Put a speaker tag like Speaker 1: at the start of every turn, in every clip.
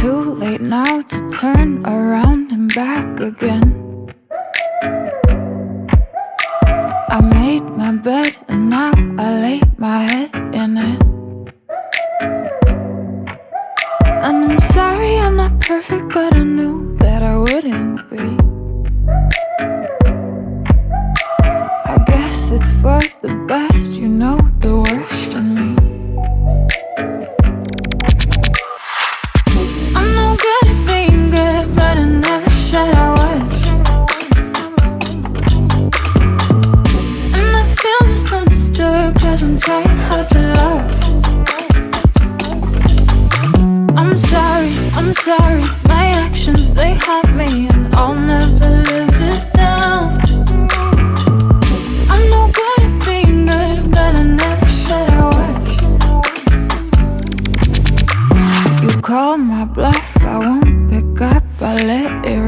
Speaker 1: too late now to turn around and back again. I made my bed and now I lay my head in it. I'm hard to love. I'm sorry, I'm sorry, my actions they haunt me, and I'll never live it down. I'm no good at being good, but I never said I. You call my bluff, I won't pick up, I let it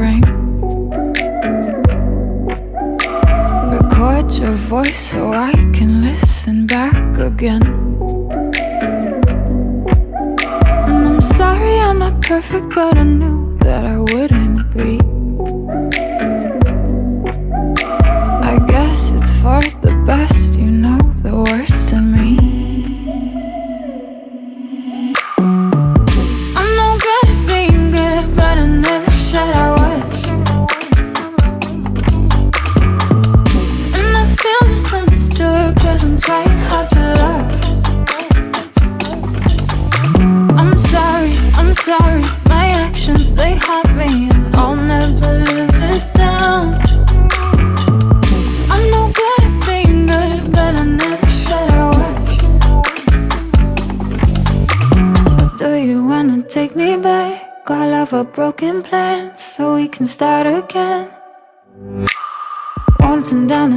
Speaker 1: again. And I'm sorry I'm not perfect, but I knew that I wouldn't be.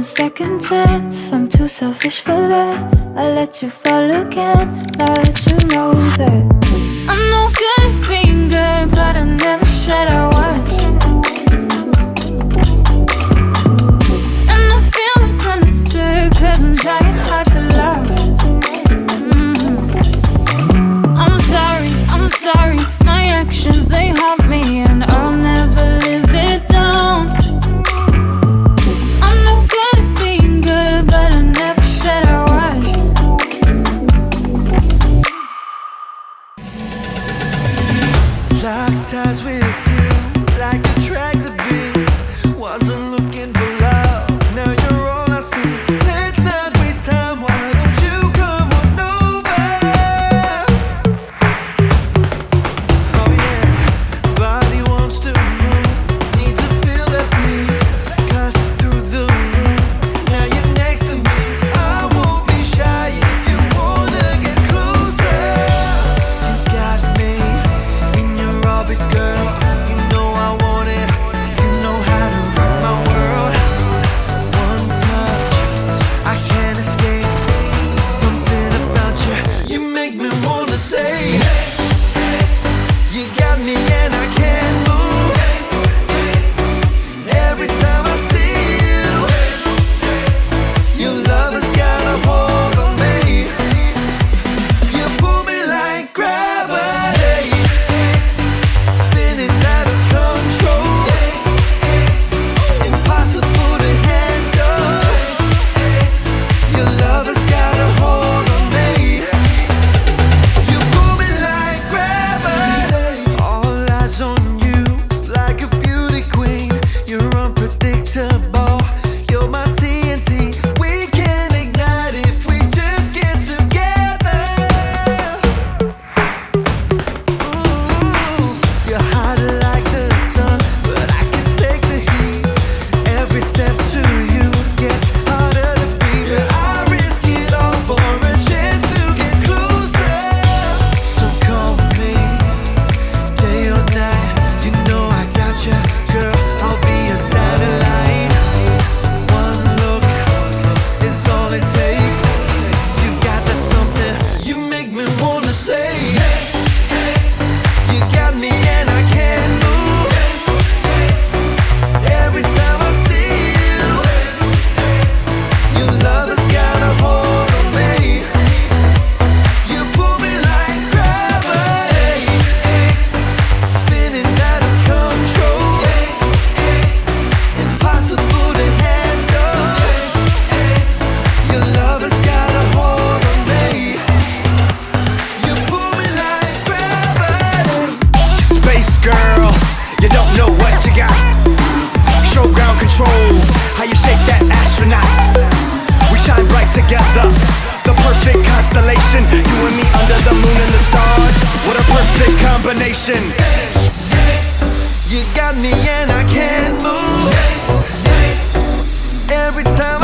Speaker 1: Second chance. I'm too selfish for that. I let you fall again. Now that you know that I'm no good at being good, but I never said I
Speaker 2: combination. You got me and I can't move. Every time.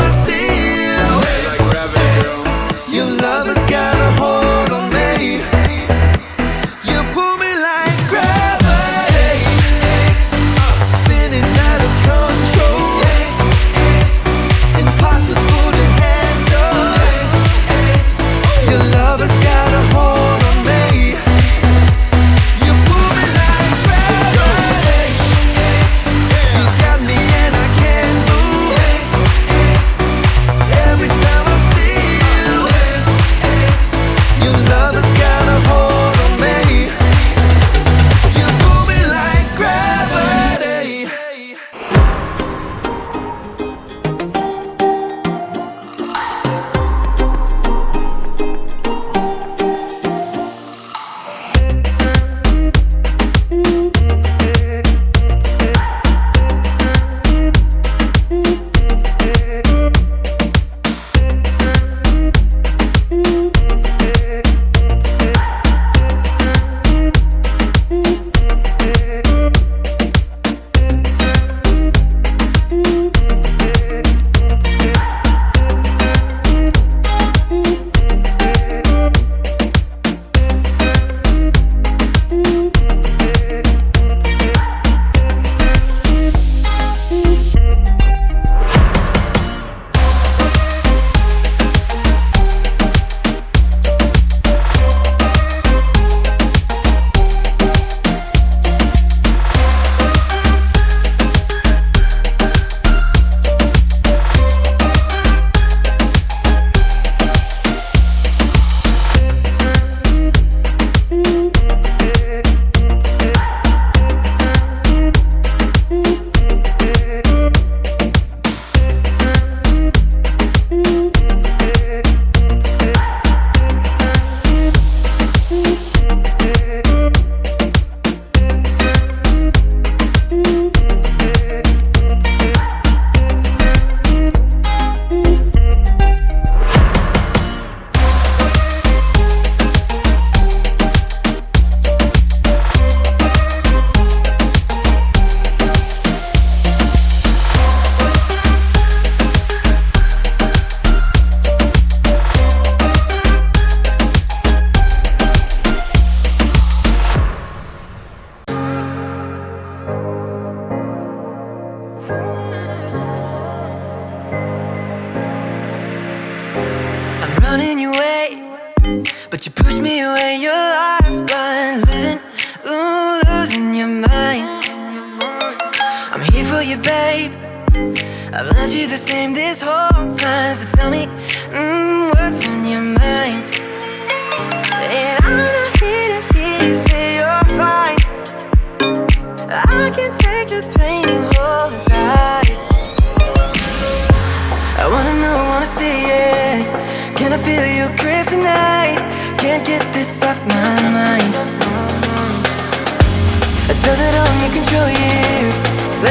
Speaker 2: But you push me away, you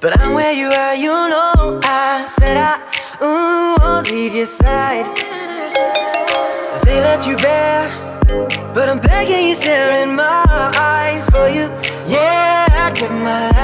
Speaker 2: But I'm where you are, you know I said I ooh, won't leave your side. They left you bare But I'm begging you, staring my eyes For you, yeah, I give my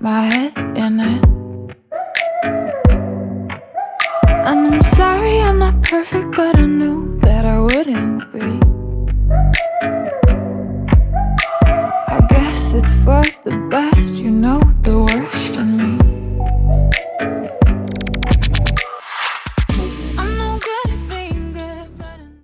Speaker 2: my
Speaker 1: head in it. And I'm sorry I'm not perfect, but I knew